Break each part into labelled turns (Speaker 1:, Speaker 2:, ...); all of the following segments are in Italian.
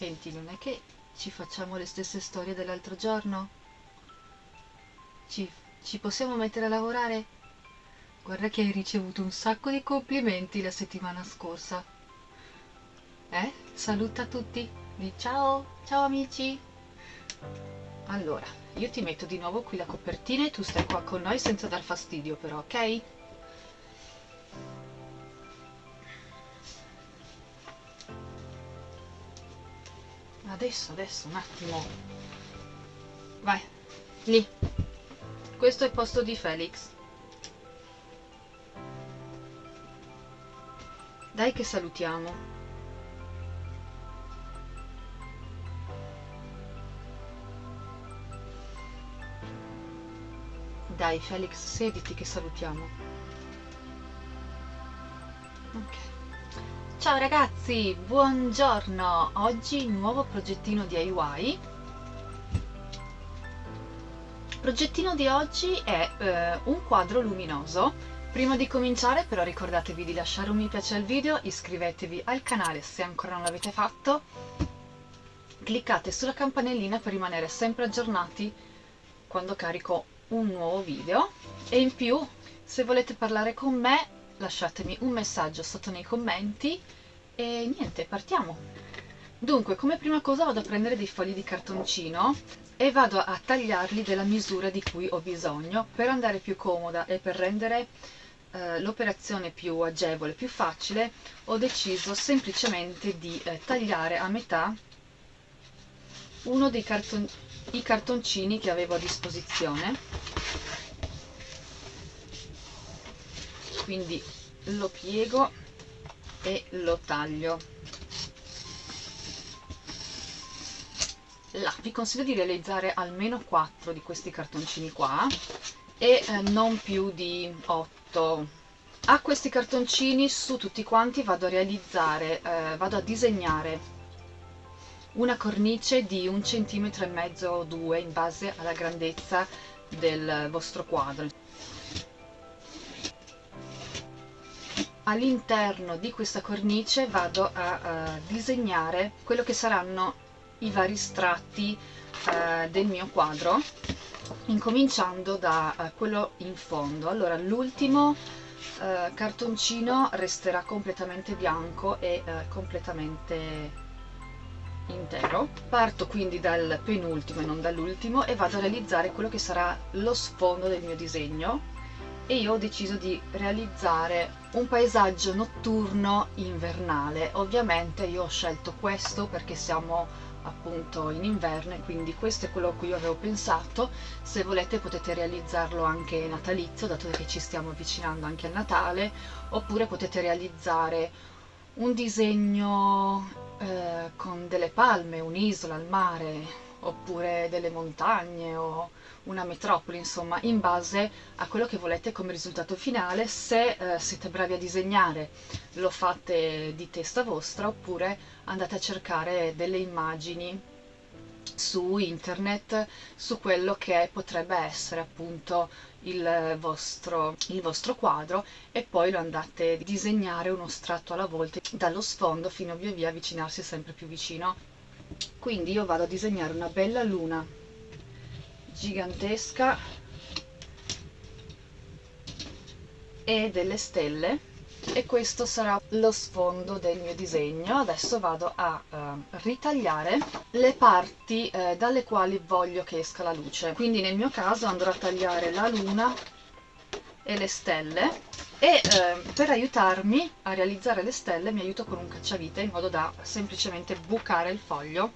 Speaker 1: Senti, non è che ci facciamo le stesse storie dell'altro giorno? Ci, ci possiamo mettere a lavorare? Guarda che hai ricevuto un sacco di complimenti la settimana scorsa. Eh? Saluta tutti. Di ciao, ciao amici. Allora, io ti metto di nuovo qui la copertina e tu stai qua con noi senza dar fastidio però, ok? Adesso, adesso, un attimo. Vai, lì. Questo è il posto di Felix. Dai che salutiamo. Dai Felix, sediti che salutiamo. Ok. Ciao ragazzi, buongiorno! Oggi nuovo progettino DIY. Il progettino di oggi è eh, un quadro luminoso. Prima di cominciare però ricordatevi di lasciare un mi piace al video, iscrivetevi al canale se ancora non l'avete fatto, cliccate sulla campanellina per rimanere sempre aggiornati quando carico un nuovo video e in più se volete parlare con me lasciatemi un messaggio sotto nei commenti e niente, partiamo! Dunque, come prima cosa vado a prendere dei fogli di cartoncino e vado a tagliarli della misura di cui ho bisogno per andare più comoda e per rendere eh, l'operazione più agevole, più facile, ho deciso semplicemente di eh, tagliare a metà uno dei carton cartoncini che avevo a disposizione quindi lo piego e lo taglio. Là vi consiglio di realizzare almeno 4 di questi cartoncini qua e eh, non più di 8 a questi cartoncini su tutti quanti vado a realizzare eh, vado a disegnare una cornice di un centimetro e mezzo o due in base alla grandezza del vostro quadro all'interno di questa cornice vado a, a, disegnare quello che saranno i vari strati uh, del mio quadro incominciando da uh, quello in fondo. Allora l'ultimo uh, cartoncino resterà completamente bianco e completamente intero. Parto quindi dal penultimo e non dall'ultimo e vado a realizzare quello che sarà lo sfondo del mio disegno e io ho deciso di realizzare un paesaggio notturno invernale. Ovviamente io ho scelto questo perché siamo appunto in inverno e quindi questo è quello a cui io avevo pensato. Se volete potete realizzarlo anche natalizio dato che ci stiamo avvicinando anche al Natale oppure potete realizzare un disegno eh, con delle palme, un'isola, il mare, oppure delle montagne o una metropoli, insomma, in base a quello che volete come risultato finale. Se eh, siete bravi a disegnare, lo fate di testa vostra, oppure andate a cercare delle immagini su internet su quello che potrebbe essere appunto il vostro, il vostro quadro e poi lo andate a disegnare uno strato alla volta dallo sfondo fino via via avvicinarsi sempre più vicino quindi io vado a disegnare una bella luna gigantesca e delle stelle. E questo sarà lo sfondo del mio disegno. Adesso vado a uh, ritagliare le parti uh, dalle quali voglio che esca la luce. Quindi nel mio caso andrò a tagliare la luna e le stelle. E uh, per aiutarmi a realizzare le stelle mi aiuto con un cacciavite in modo da semplicemente bucare il foglio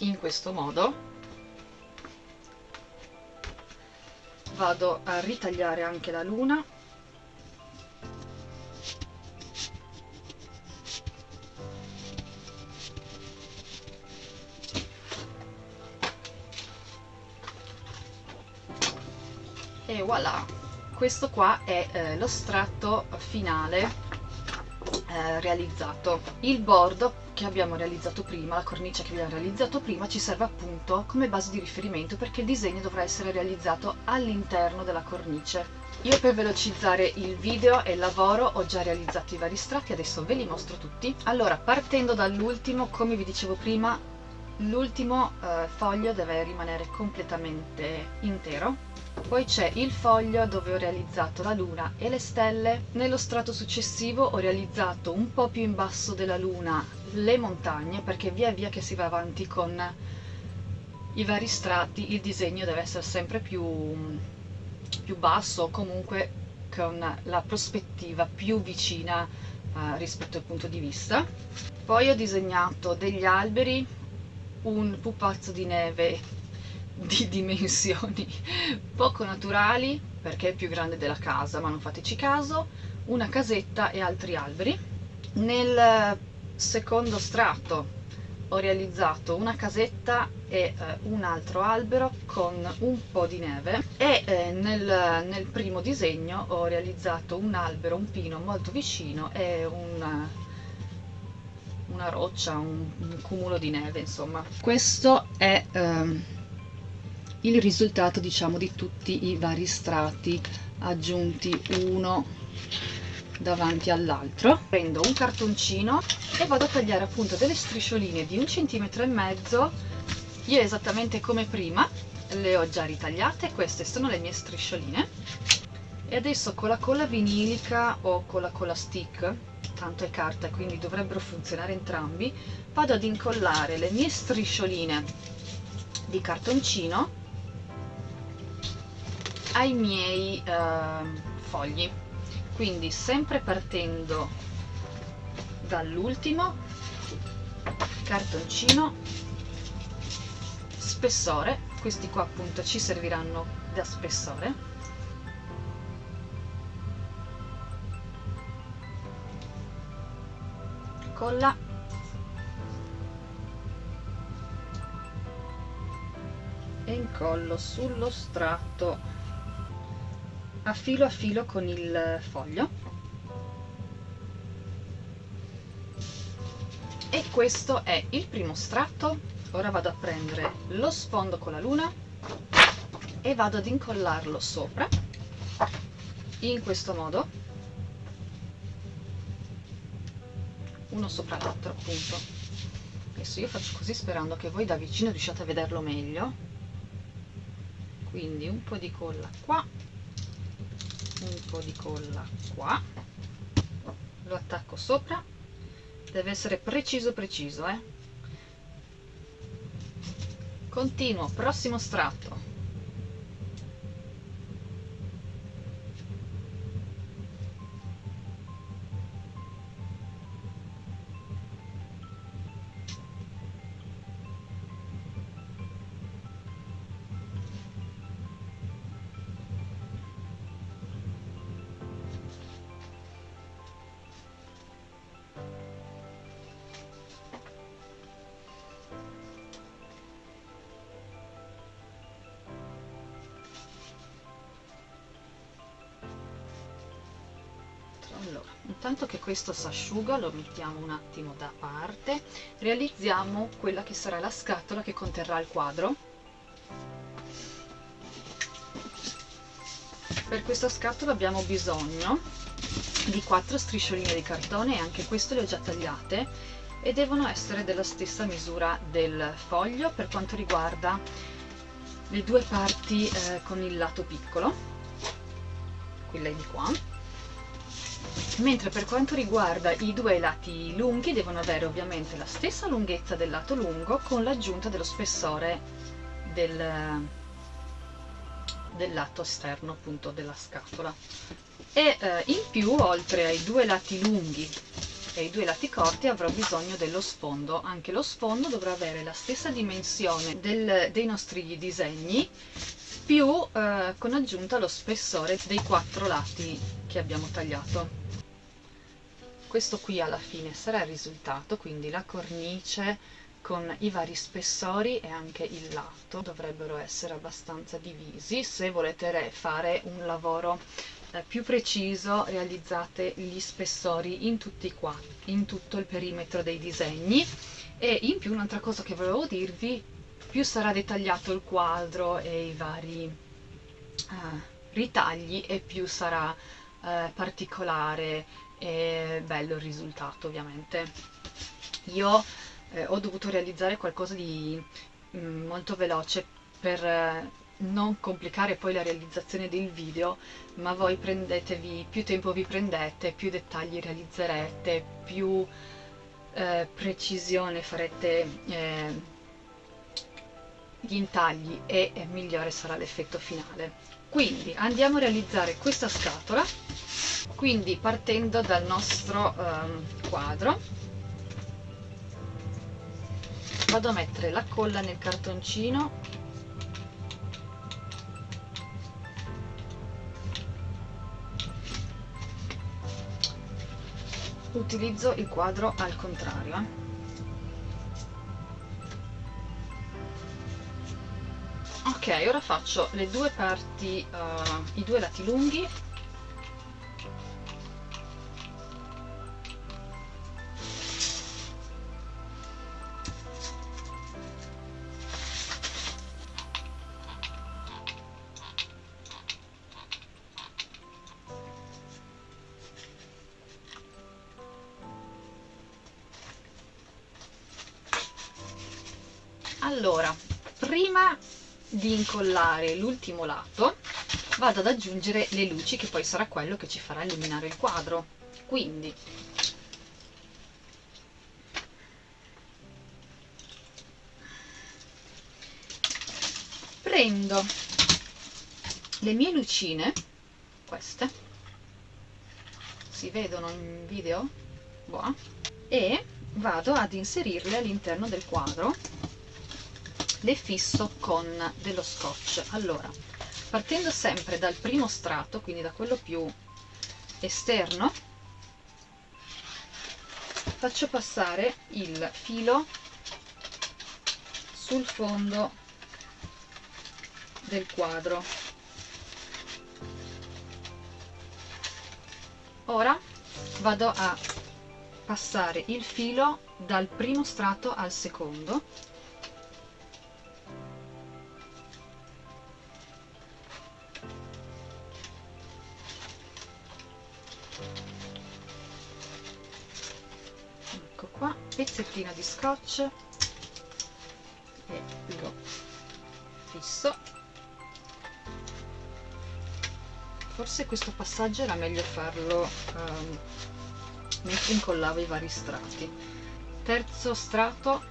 Speaker 1: in questo modo. Vado a ritagliare anche la luna. E voilà questo qua è eh, lo strato finale eh, realizzato il bordo che abbiamo realizzato prima, la cornice che abbiamo realizzato prima ci serve appunto come base di riferimento perché il disegno dovrà essere realizzato all'interno della cornice io per velocizzare il video e il lavoro ho già realizzato i vari strati, adesso ve li mostro tutti. Allora, partendo dall'ultimo, come vi dicevo prima, l'ultimo eh, foglio deve rimanere completamente intero. Poi c'è il foglio dove ho realizzato la luna e le stelle. Nello strato successivo ho realizzato un po' più in basso della luna le montagne perché via via che si va avanti con i vari strati il disegno deve essere sempre più, più basso comunque con la prospettiva più vicina eh, rispetto al punto di vista. Poi ho disegnato degli alberi un pupazzo di neve di dimensioni poco naturali perché è più grande della casa ma non fateci caso una casetta e altri alberi. Nel secondo strato ho realizzato una casetta e eh, un altro albero con un po' di neve e eh, nel, nel, primo disegno ho realizzato un albero, un pino molto vicino e un, una roccia, un, un, cumulo di neve insomma. Questo è ehm, il risultato diciamo di tutti i vari strati aggiunti uno davanti all'altro. Prendo un cartoncino e vado a tagliare appunto delle striscioline di un centimetro e mezzo. Io esattamente come prima le ho già ritagliate queste sono le mie striscioline. E adesso con la colla vinilica o con la colla stick tanto è carta quindi dovrebbero funzionare entrambi. Vado ad incollare le mie striscioline di cartoncino ai miei eh, fogli. Quindi sempre partendo dall'ultimo cartoncino spessore. Questi qua appunto ci serviranno da spessore colla e incollo sullo strato. A filo a filo con il foglio. E questo è il primo strato. Ora vado a prendere lo sfondo con la luna. E vado ad incollarlo sopra. In questo modo uno sopra l'altro appunto. Adesso io faccio così sperando che voi da vicino riusciate a vederlo meglio. Quindi un po' di colla qua un po' di colla qua. Lo attacco sopra. Deve essere preciso preciso eh? continuo prossimo strato allora intanto che questo si asciuga lo mettiamo un attimo da parte realizziamo quella che sarà la scatola che conterrà il quadro. Per questa scatola abbiamo bisogno di quattro striscioline di cartone e anche queste le ho già tagliate e devono essere della stessa misura del foglio per quanto riguarda le due parti eh, con il lato piccolo quelle di qua mentre per quanto riguarda i due lati lunghi devono avere ovviamente la stessa lunghezza del lato lungo con l'aggiunta dello spessore del, del lato esterno appunto della scatola. E eh, in più oltre ai due lati lunghi e ai due lati corti avrò bisogno dello sfondo. Anche lo sfondo dovrà avere la stessa dimensione del, dei nostri disegni più eh, con aggiunta lo spessore dei quattro lati che abbiamo tagliato. Questo qui alla fine sarà il risultato quindi la cornice con i vari spessori e anche il lato dovrebbero essere abbastanza divisi. Se volete fare un lavoro più preciso realizzate gli spessori in qua in tutto il perimetro dei disegni e in più un'altra cosa che volevo dirvi più sarà dettagliato il quadro e i vari uh, ritagli e più sarà eh, particolare e bello il risultato ovviamente. Io eh, ho dovuto realizzare qualcosa di mh, mm, molto veloce per eh, non complicare poi la realizzazione del video, ma voi prendetevi, più tempo vi prendete, più dettagli realizzerete, più eh, precisione farete eh, gli intagli e migliore sarà l'effetto finale. Quindi andiamo a realizzare questa scatola, quindi partendo dal nostro um, quadro, vado a mettere la colla nel cartoncino utilizzo il quadro al contrario. Ok ora faccio le due parti uh, i due lati lunghi di incollare l'ultimo lato vado ad aggiungere le luci che poi sarà quello che ci farà illuminare il quadro. Quindi prendo le mie lucine queste si vedono in video? Boa. e vado ad inserirle all'interno del quadro le fisso con dello scotch. Allora partendo sempre dal primo strato quindi da quello più esterno faccio passare il filo sul fondo del quadro. Ora vado a passare il filo dal primo strato al secondo pezzettino di scotch. E lo fisso. Forse questo passaggio era meglio farlo um, mentre incollavo i vari strati. Terzo strato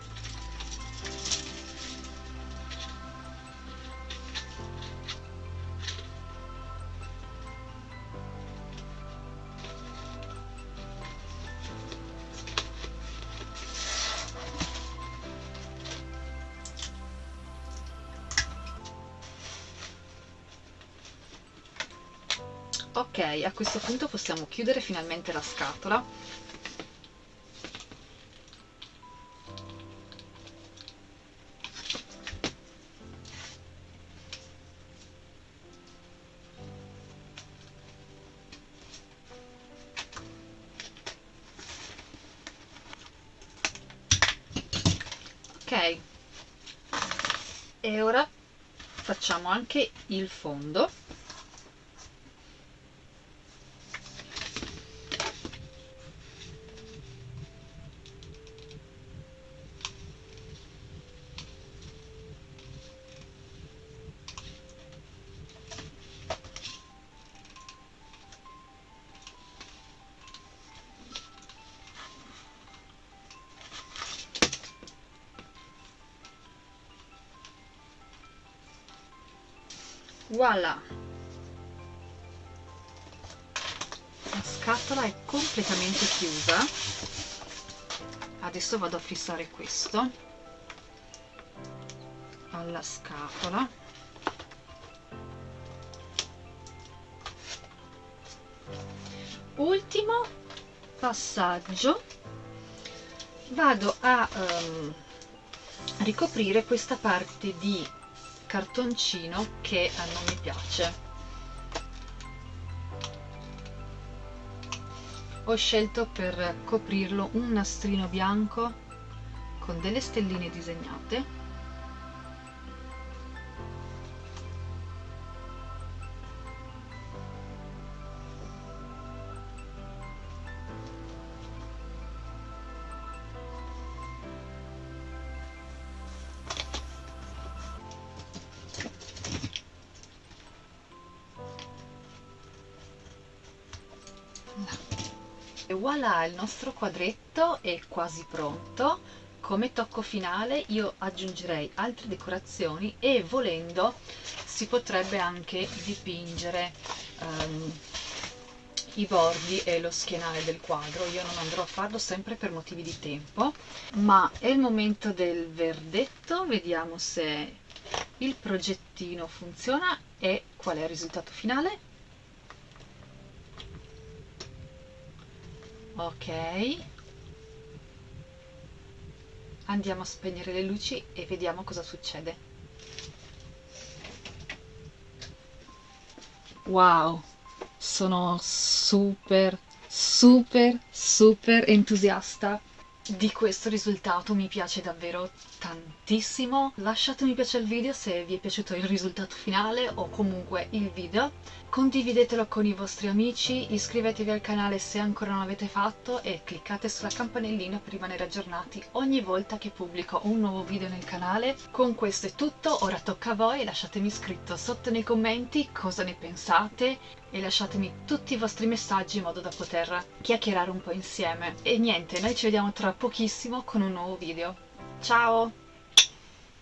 Speaker 1: ok a questo punto possiamo chiudere finalmente la scatola. E ora facciamo anche il fondo voilà. La scatola è completamente chiusa. Adesso vado a fissare questo alla scatola. Ultimo passaggio. Vado a um, ricoprire questa parte di cartoncino che non mi piace. Ho scelto per coprirlo un nastrino bianco con delle stelline disegnate voilà il nostro quadretto è quasi pronto. Come tocco finale io aggiungerei altre decorazioni e volendo si potrebbe anche dipingere um, i bordi e lo schienale del quadro. Io non andrò a farlo sempre per motivi di tempo ma è il momento del verdetto. Vediamo se il progettino funziona e qual è il risultato finale ok. Andiamo a spegnere le luci e vediamo cosa succede. Wow. Sono super super super entusiasta di questo risultato. Mi piace davvero tantissimo lasciate mi piace al video se vi è piaciuto il risultato finale o comunque il video condividetelo con i vostri amici iscrivetevi al canale se ancora non l'avete fatto e cliccate sulla campanellina per rimanere aggiornati ogni volta che pubblico un nuovo video nel canale con questo è tutto ora tocca a voi lasciatemi scritto sotto nei commenti cosa ne pensate e lasciatemi tutti i vostri messaggi in modo da poter chiacchierare un po' insieme. E niente, noi ci vediamo tra pochissimo con un nuovo video. Ciao!